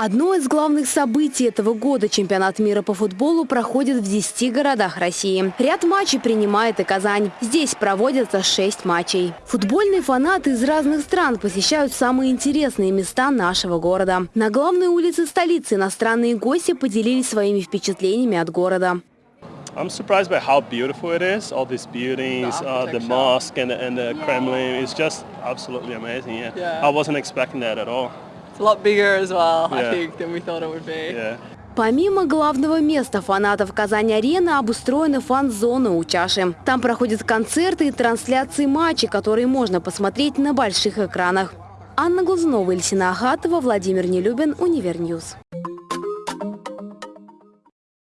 Одно из главных событий этого года – чемпионат мира по футболу проходит в 10 городах России. Ряд матчей принимает и Казань. Здесь проводятся 6 матчей. Футбольные фанаты из разных стран посещают самые интересные места нашего города. На главной улице столицы иностранные гости поделились своими впечатлениями от города. I'm surprised by how beautiful it is. All these buildings, the, uh, the mosque and the, and the yeah. Kremlin. It's just absolutely amazing. Yeah. yeah. I wasn't expecting that at all. It's a lot bigger as well, yeah. I think, than we thought it would be. Yeah. Помимо главного места фанатов Казань-арены обустроены фан-зоны у чаши. Там проходят концерты и трансляции матчей, которые можно посмотреть на больших экранах. Анна Глазунова, Ильсина Ахатова, Владимир Нелюбин, Univer News.